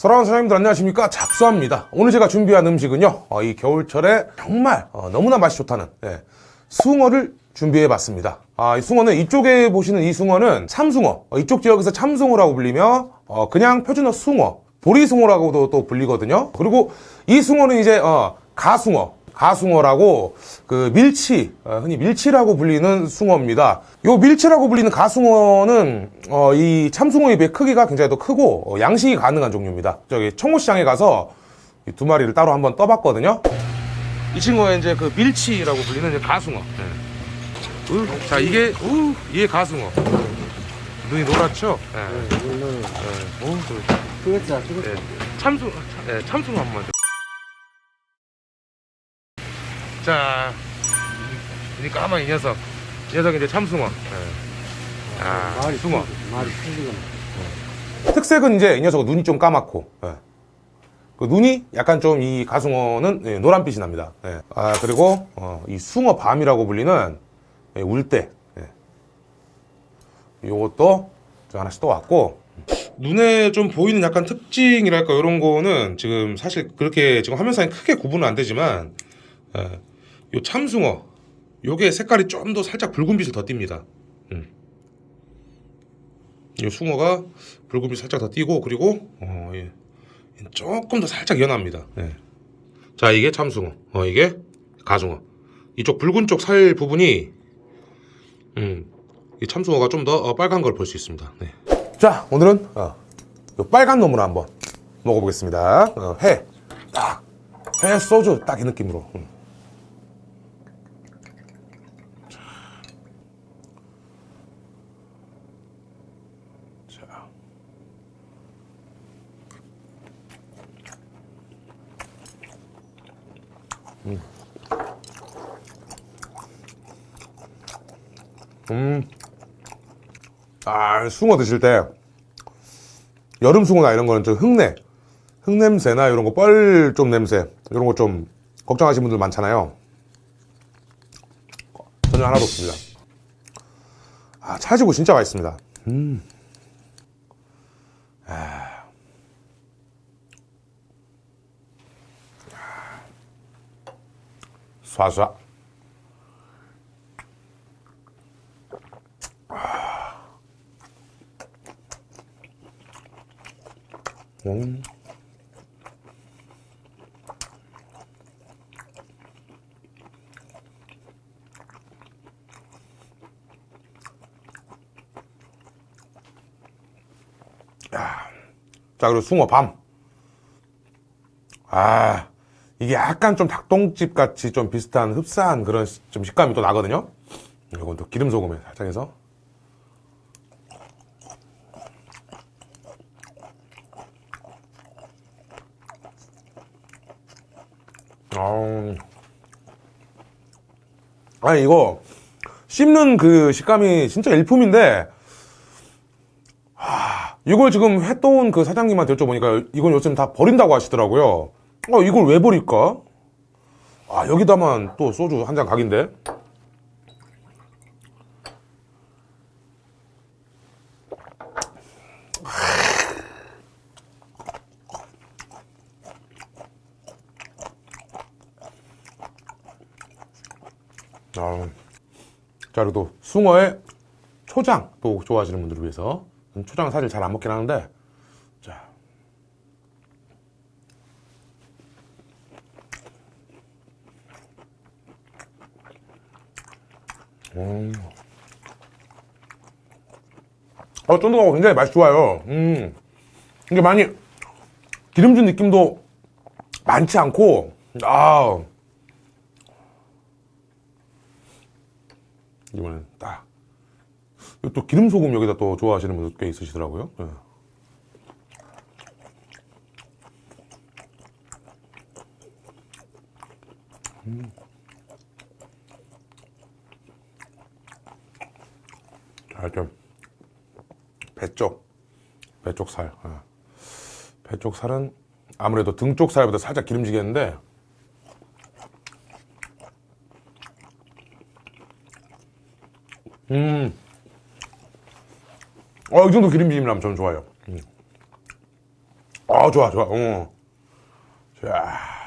사랑하는 사장님들 안녕하십니까? 잡수합니다. 오늘 제가 준비한 음식은요 어, 이 겨울철에 정말 어, 너무나 맛이 좋다는 예, 숭어를 준비해 봤습니다. 아, 이 숭어는 이쪽에 보시는 이 숭어는 참숭어. 어, 이쪽 지역에서 참숭어라고 불리며 어, 그냥 표준어 숭어 보리숭어라고도 또 불리거든요. 그리고 이 숭어는 이제 어, 가숭어 가숭어라고 그 밀치 어, 흔히 밀치라고 불리는 숭어입니다. 요 밀치라고 불리는 가숭어는 어, 이 참숭어에 비해 크기가 굉장히 더 크고 어, 양식이 가능한 종류입니다. 저기 청호시장에 가서 이두 마리를 따로 한번 떠봤거든요. 이 친구가 이제 그 밀치라고 불리는 이제 가숭어. 네. 우, 자 이게 우, 이게 가숭어. 눈이 노랗죠? 네. 네. 오, 그, 그거자 그거 네. 참숭, 네, 참숭어 한 번. 자, 이 까만 이 녀석. 이 녀석이 이제 참숭어. 네. 아, 말이 숭어. 말이 틀리거나 특색은 이제 이 녀석은 눈이 좀 까맣고, 예. 그 눈이 약간 좀 이 가숭어는 예, 노란빛이 납니다. 예. 아, 그리고, 어, 이 숭어 밤이라고 불리는 예, 울대. 예. 요것도 저 하나씩 또 왔고, 눈에 좀 보이는 약간 특징이랄까, 이런 거는 지금 사실 그렇게 지금 화면상에 크게 구분은 안 되지만, 예. 요 참숭어, 요게 색깔이 좀 더 살짝 붉은빛을 더 띱니다. 음. 이 숭어가 붉은빛 살짝 더 띄고 그리고 어, 예. 조금 더 살짝 연합니다. 예. 자 이게 참숭어, 어, 이게 가숭어. 이쪽 붉은 쪽 살 부분이 음, 이 참숭어가 좀 더 빨간 걸 볼 수 있습니다. 네. 자 오늘은 어, 요 빨간 놈을 한번 먹어보겠습니다. 어, 회, 딱, 회 소주 딱 이 느낌으로. 음. 음. 아, 숭어 드실 때 여름 숭어나 이런 거는 좀 흙내, 흙냄새나 이런 거 뻘 좀 냄새 이런 거 좀 걱정하시는 분들 많잖아요. 전혀 하나도 없습니다. 아, 찰지고 진짜 맛있습니다. 음. 쏴쏴. 음. 야. 자, 그리고 숭어 밤. 아, 이게 약간 좀 닭똥집 같이 좀 비슷한 흡사한 그런 시- 좀 식감이 또 나거든요. 이건 또 기름 소금에 살짝 해서. 아니 이거 씹는 그 식감이 진짜 일품인데 하, 이걸 지금 회 떠온 그 사장님한테 여쭤보니까 이건 요즘 다 버린다고 하시더라고요 어 이걸 왜 버릴까? 아 여기다만 또 소주 한 잔 각인데 아, 자, 그리고 또 숭어의 초장 또 좋아하시는 분들을 위해서 초장은 사실 잘 안 먹긴 하는데 자. 음. 어, 쫀득하고 굉장히 맛이 좋아요. 음. 이게 많이 기름진 느낌도 많지 않고, 아, 이번엔 딱. 또 기름 소금 여기다 또 좋아하시는 분들 꽤 있으시더라고요. 예. 음. 자, 좀, 배 쪽, 배쪽 살. 예. 배쪽 살은 아무래도 등쪽 살보다 살짝 기름지겠는데, 음. 어, 이 정도 기름짐이라면 저는 좋아요. 음. 아, 좋아, 좋아. 어. 자. 음.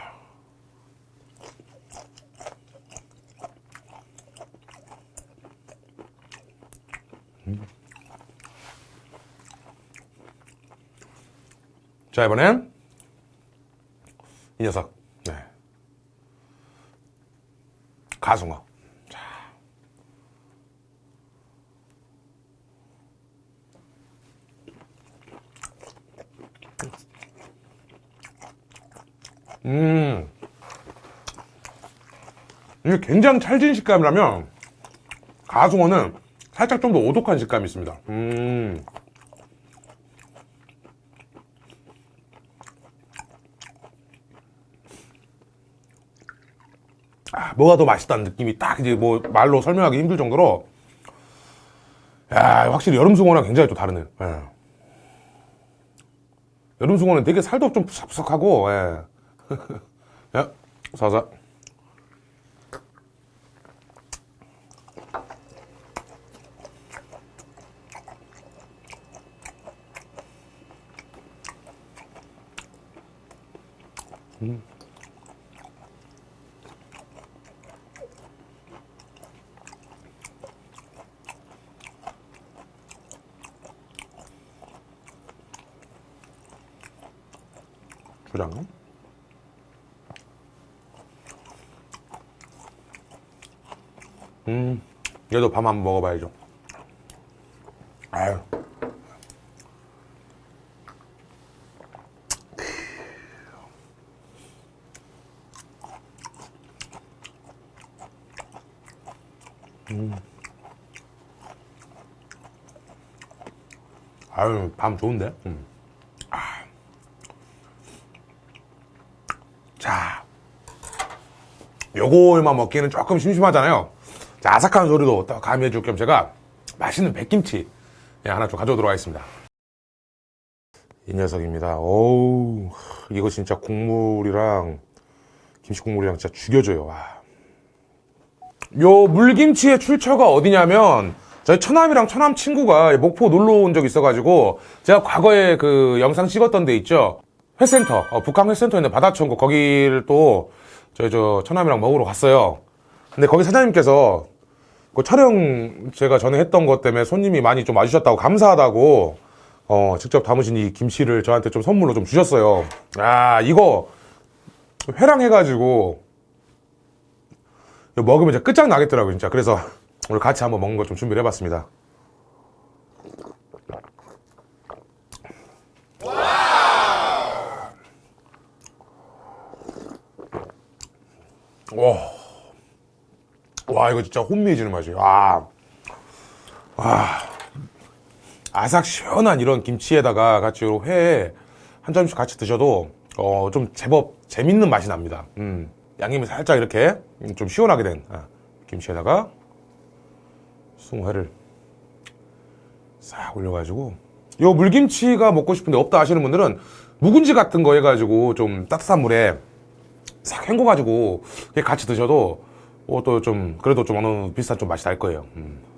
자, 이번엔 이 녀석. 네. 가숭어. 자. 음. 이게 굉장히 찰진 식감이라면 가숭어는 살짝 좀 더 오독한 식감이 있습니다. 음. 아, 뭐가 더 맛있다는 느낌이 딱 이제 뭐 말로 설명하기 힘들 정도로 야 확실히 여름 숭어랑 굉장히 또 다르네요. 예. 여름 숭어는 되게 살도 좀 푸석푸석하고 예. 야, 사 사. 주장. 음, 얘도 밤 한번 먹어봐야죠. 아유. 음. 아유, 밤 좋은데? 음. 아. 자, 요걸만 먹기에는 조금 심심하잖아요. 자, 아삭한 소리도 또 가미해 줄 겸 제가 맛있는 백김치 예, 하나 좀 가져오도록 하겠습니다. 이 녀석입니다. 어우, 이거 진짜 국물이랑 김치 국물이랑 진짜 죽여줘요. 와. 요 물김치의 출처가 어디냐면 저희 처남이랑 처남 친구가 목포 놀러 온 적이 있어가지고 제가 과거에 그 영상 찍었던 데 있죠? 회센터. 어, 북한 회센터에 있는 바다천국 거기를 또 저희 저 처남이랑 먹으러 갔어요. 근데 거기 사장님께서 그 촬영 제가 전에 했던 것 때문에 손님이 많이 좀 와주셨다고 감사하다고 어, 직접 담으신 이 김치를 저한테 좀 선물로 좀 주셨어요. 아 이거 회랑 해가지고 이거 먹으면 진짜 끝장나겠더라고요, 진짜. 그래서 오늘 같이 한번 먹는 거 좀 준비를 해봤습니다. 와. 와, 이거 진짜 혼미해지는 맛이에요. 아. 와. 아삭 시원한 이런 김치에다가 같이 요 회에 한 점씩 같이 드셔도 어, 좀 제법 재밌는 맛이 납니다. 음. 양념이 살짝 이렇게 좀 시원하게 된 아, 김치에다가 숭회를 싹 올려가지고 요 물김치가 먹고 싶은데 없다 하시는 분들은 묵은지 같은 거 해가지고 좀 따뜻한 물에 싹 헹궈가지고 같이 드셔도 어, 또좀 그래도 좀 어느 비슷한 좀 맛이 날 거예요. 음.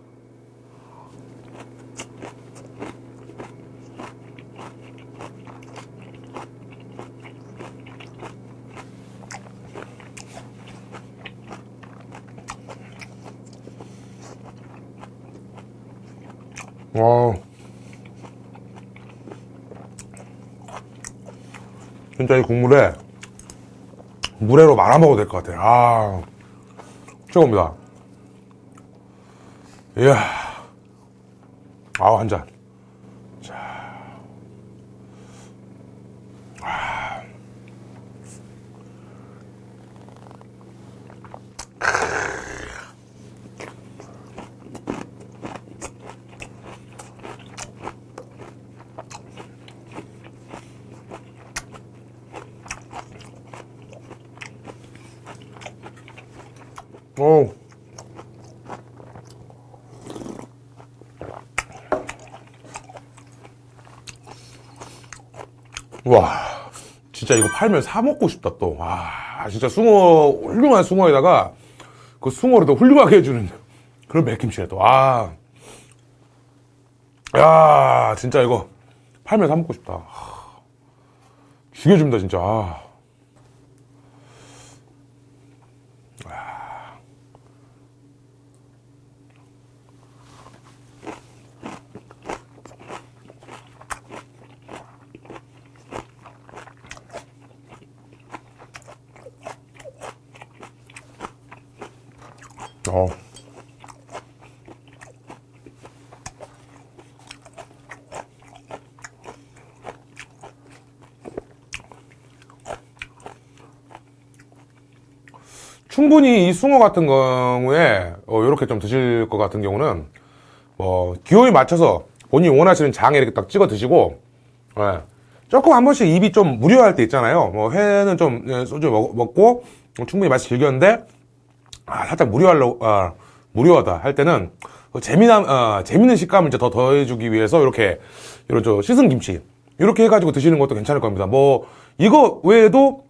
와. 진짜 이 국물에 물회로 말아 먹어도 될 것 같아요. 아, 최고입니다. 이야. 아, 한 잔. 어. 와, 진짜 이거 팔면 사 먹고 싶다 또. 와, 진짜 숭어 훌륭한 숭어에다가 그 숭어를 더 훌륭하게 해주는 그런 맥김치네 또. 아, 야, 진짜 이거 팔면 사 먹고 싶다. 하, 죽여줍니다, 진짜. 아. 어. 충분히 이 숭어 같은 경우에 어, 이렇게 좀 드실 것 같은 경우는 뭐 기호에 맞춰서 본인이 원하시는 장에 이렇게 딱 찍어 드시고 예. 조금 한 번씩 입이 좀 무료할 때 있잖아요. 뭐 회는 좀 예, 소주 먹, 먹고 충분히 맛이 즐겼는데 아, 살짝 무료하려 아, 무료하다 할 때는 그 재미난 어, 재밌는 식감을 이제 더 더해주기 위해서 이렇게 이런 저 씻은 김치 이렇게 해가지고 드시는 것도 괜찮을 겁니다. 뭐 이거 외에도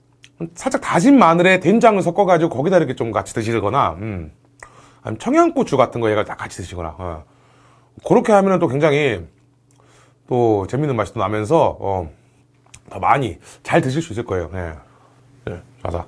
살짝 다진 마늘에 된장을 섞어가지고 거기다 이렇게 좀 같이 드시거나, 음. 청양고추 같은 거 얘가 딱 같이 드시거나, 어. 그렇게 하면은 또 굉장히 또 재밌는 맛이 또 나면서, 어, 더 많이 잘 드실 수 있을 거예요. 예. 네, 자자.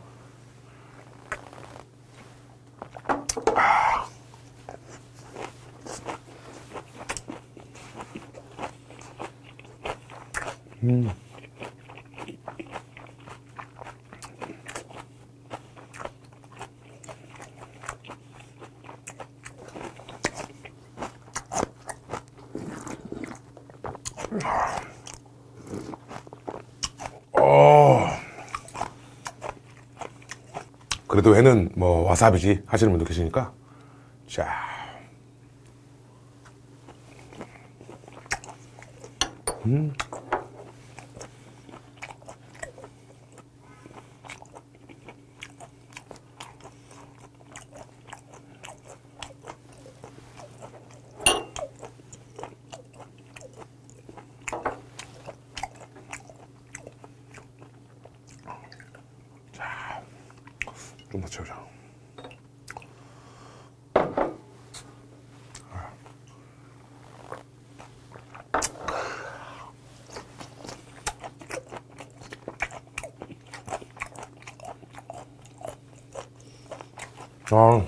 그래도 회는 뭐 와사비지 하시는 분도 계시니까. 자. 좀 더 채우자. 아.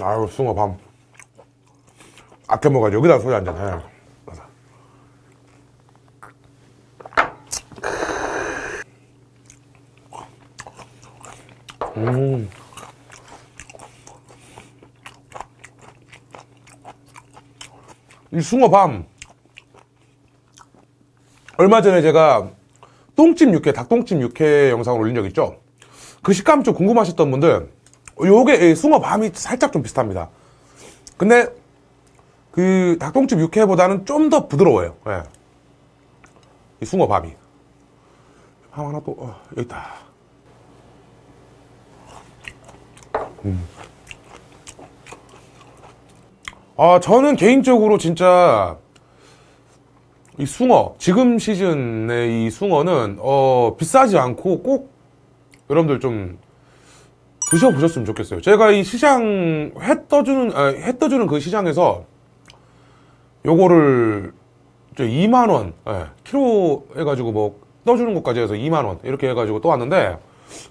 아유, 숭어 밤. 아껴 먹어가지고 여기다 소주 한잔 해. 이 숭어밤. 얼마 전에 제가 똥집 육회 닭똥집 육회 영상을 올린 적 있죠? 그 식감 좀 궁금하셨던 분들 요게 이 숭어밤이 살짝 좀 비슷합니다. 근데 그 닭똥집 육회보다는 좀 더 부드러워요. 예. 이 숭어밤이. 밤 하나 또 어, 여기 있다 아, 저는 개인적으로 진짜 이 숭어, 지금 시즌의 이 숭어는 어, 비싸지 않고 꼭 여러분들 좀 드셔보셨으면 좋겠어요. 제가 이 시장 회 떠주는 아, 회 떠주는 그 시장에서 요거를 저 2만 원 예, 키로 해가지고 뭐 떠주는 것까지 해서 2만 원 이렇게 해가지고 또 왔는데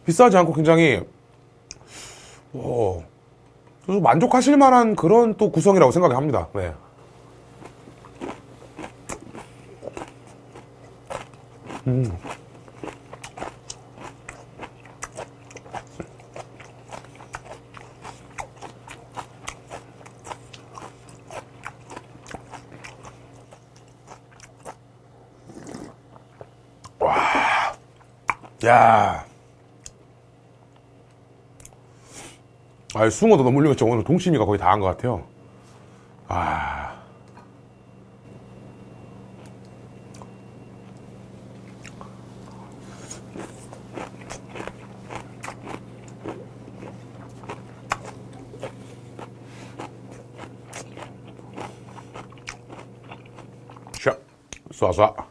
비싸지 않고 굉장히 어, 그래서 만족하실 만한 그런 또 구성이라고 생각합니다. 네. 음. 와, 야. 아, 숭어도 너무 훌륭했죠. 오늘 동치미가 거의 다 한 것 같아요. 아. 샤, 쏴쏴.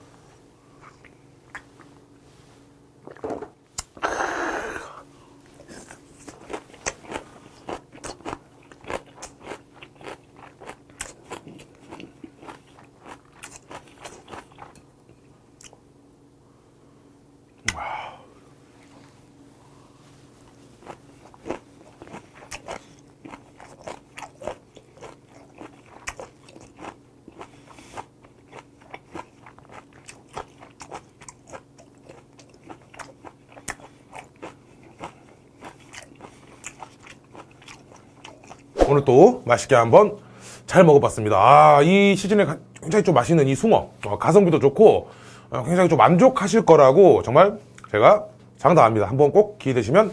오늘 또 맛있게 한번 잘 먹어봤습니다. 아, 이 시즌에 가- 굉장히 좀 맛있는 이 숭어. 어, 가성비도 좋고, 어, 굉장히 좀 만족하실 거라고 정말 제가 장담합니다. 한번 꼭 기회 되시면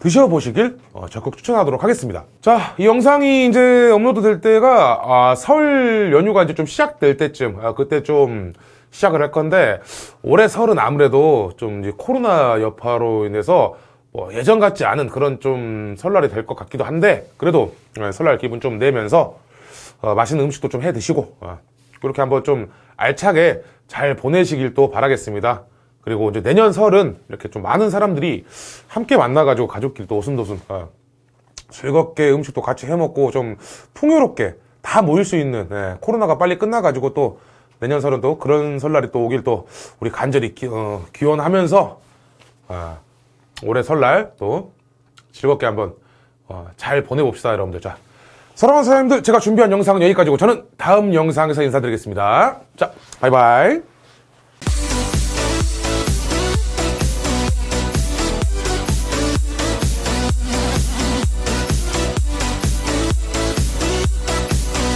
드셔보시길 어, 적극 추천하도록 하겠습니다. 자, 이 영상이 이제 업로드 될 때가 아, 설 연휴가 이제 좀 시작될 때쯤, 아, 그때 좀 시작을 할 건데 올해 설은 아무래도 좀 코로나 여파로 인해서 뭐 예전 같지 않은 그런 좀 설날이 될 것 같기도 한데 그래도 예, 설날 기분 좀 내면서 어, 맛있는 음식도 좀 해 드시고 어, 그렇게 한번 좀 알차게 잘 보내시길 또 바라겠습니다. 그리고 이제 내년 설은 이렇게 좀 많은 사람들이 함께 만나가지고 가족끼리 또 오순도순 어, 즐겁게 음식도 같이 해먹고 좀 풍요롭게 다 모일 수 있는 예, 코로나가 빨리 끝나가지고 또 내년 설은 또 그런 설날이 또 오길 또 우리 간절히 기, 어, 기원하면서 아, 올해 설날 또 즐겁게 한번 어, 잘 보내봅시다 여러분들. 자 사랑하는 사장님들 제가 준비한 영상은 여기까지고 저는 다음 영상에서 인사드리겠습니다. 자 바이바이